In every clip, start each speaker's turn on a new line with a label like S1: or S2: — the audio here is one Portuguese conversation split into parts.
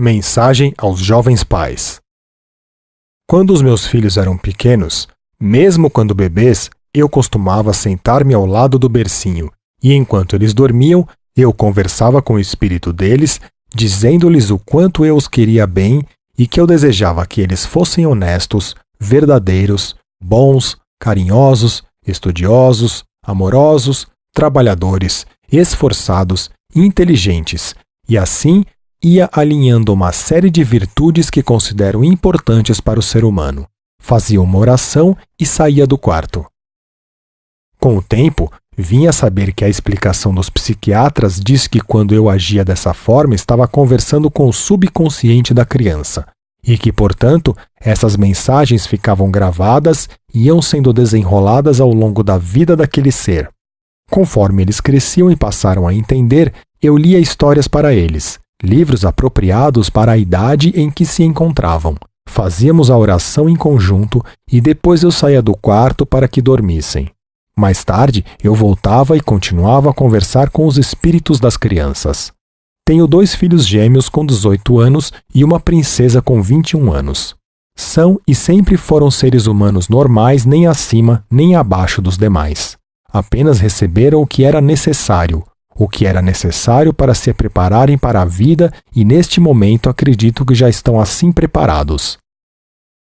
S1: Mensagem aos jovens pais. Quando os meus filhos eram pequenos, mesmo quando bebês, eu costumava sentar-me ao lado do bercinho e, enquanto eles dormiam, eu conversava com o espírito deles, dizendo-lhes o quanto eu os queria bem e que eu desejava que eles fossem honestos, verdadeiros, bons, carinhosos, estudiosos, amorosos, trabalhadores, esforçados, inteligentes, e assim ia alinhando uma série de virtudes que considero importantes para o ser humano. Fazia uma oração e saía do quarto. Com o tempo, vinha saber que a explicação dos psiquiatras diz que quando eu agia dessa forma estava conversando com o subconsciente da criança, e que, portanto, essas mensagens ficavam gravadas e iam sendo desenroladas ao longo da vida daquele ser. Conforme eles cresciam e passaram a entender, eu lia histórias para eles, livros apropriados para a idade em que se encontravam. Fazíamos a oração em conjunto e depois eu saía do quarto para que dormissem. Mais tarde, eu voltava e continuava a conversar com os espíritos das crianças. Tenho dois filhos gêmeos com 18 anos e uma princesa com 21 anos. São e sempre foram seres humanos normais, nem acima nem abaixo dos demais. Apenas receberam o que era necessário, o que era necessário para se prepararem para a vida e neste momento acredito que já estão assim preparados.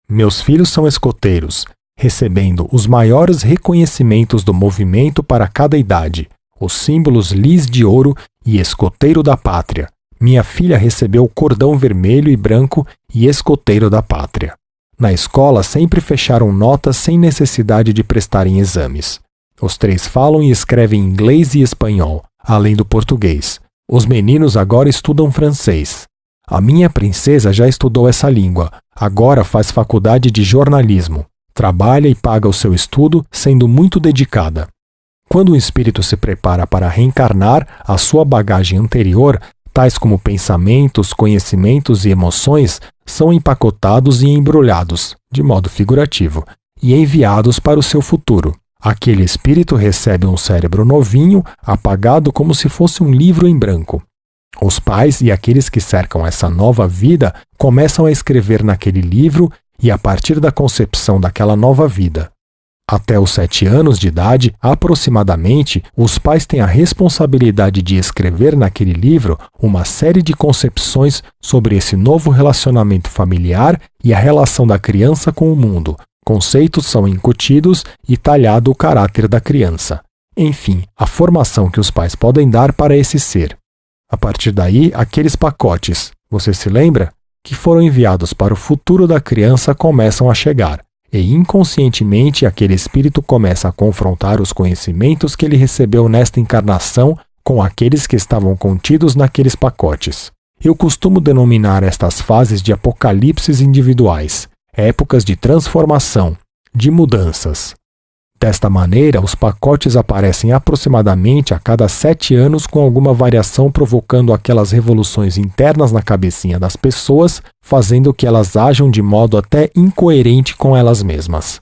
S1: Meus filhos são escoteiros, recebendo os maiores reconhecimentos do movimento para cada idade, os símbolos lis de ouro e escoteiro da pátria. Minha filha recebeu o cordão vermelho e branco e escoteiro da pátria. Na escola sempre fecharam notas sem necessidade de prestarem exames. Os três falam e escrevem inglês e espanhol, além do português. Os meninos agora estudam francês. A minha princesa já estudou essa língua, agora faz faculdade de jornalismo. Trabalha e paga o seu estudo, sendo muito dedicada. Quando o espírito se prepara para reencarnar, a sua bagagem anterior, tais como pensamentos, conhecimentos e emoções, são empacotados e embrulhados, de modo figurativo, e enviados para o seu futuro. Aquele espírito recebe um cérebro novinho, apagado como se fosse um livro em branco. Os pais e aqueles que cercam essa nova vida começam a escrever naquele livro e a partir da concepção daquela nova vida. Até os sete anos de idade, aproximadamente, os pais têm a responsabilidade de escrever naquele livro uma série de concepções sobre esse novo relacionamento familiar e a relação da criança com o mundo, Conceitos são incutidos e talhado o caráter da criança. Enfim, a formação que os pais podem dar para esse ser. A partir daí, aqueles pacotes, você se lembra? Que foram enviados para o futuro da criança começam a chegar, e inconscientemente aquele espírito começa a confrontar os conhecimentos que ele recebeu nesta encarnação com aqueles que estavam contidos naqueles pacotes. Eu costumo denominar estas fases de apocalipses individuais, épocas de transformação, de mudanças. Desta maneira, os pacotes aparecem aproximadamente a cada sete anos, com alguma variação provocando aquelas revoluções internas na cabecinha das pessoas, fazendo que elas ajam de modo até incoerente com elas mesmas.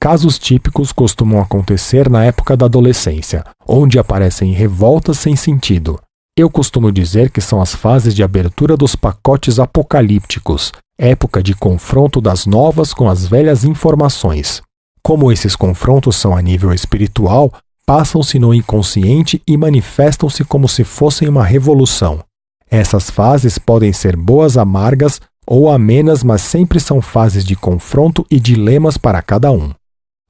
S1: Casos típicos costumam acontecer na época da adolescência, onde aparecem revoltas sem sentido. Eu costumo dizer que são as fases de abertura dos pacotes apocalípticos, época de confronto das novas com as velhas informações. Como esses confrontos são a nível espiritual, passam-se no inconsciente e manifestam-se como se fossem uma revolução. Essas fases podem ser boas amargas ou amenas, mas sempre são fases de confronto e dilemas para cada um.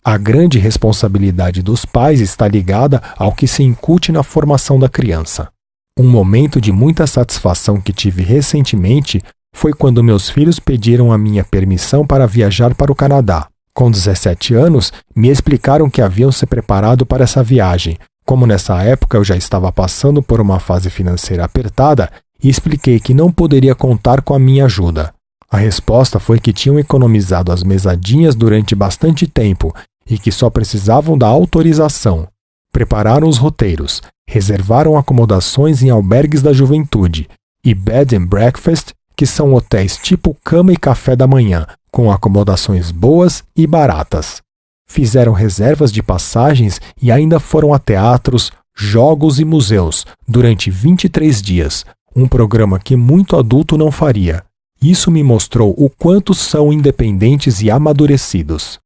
S1: A grande responsabilidade dos pais está ligada ao que se incute na formação da criança. Um momento de muita satisfação que tive recentemente foi quando meus filhos pediram a minha permissão para viajar para o Canadá. Com 17 anos, me explicaram que haviam se preparado para essa viagem. Como nessa época eu já estava passando por uma fase financeira apertada, expliquei que não poderia contar com a minha ajuda. A resposta foi que tinham economizado as mesadinhas durante bastante tempo e que só precisavam da autorização. Prepararam os roteiros, reservaram acomodações em albergues da juventude e bed and breakfast que são hotéis tipo cama e café da manhã, com acomodações boas e baratas. Fizeram reservas de passagens e ainda foram a teatros, jogos e museus durante 23 dias, um programa que muito adulto não faria. Isso me mostrou o quanto são independentes e amadurecidos.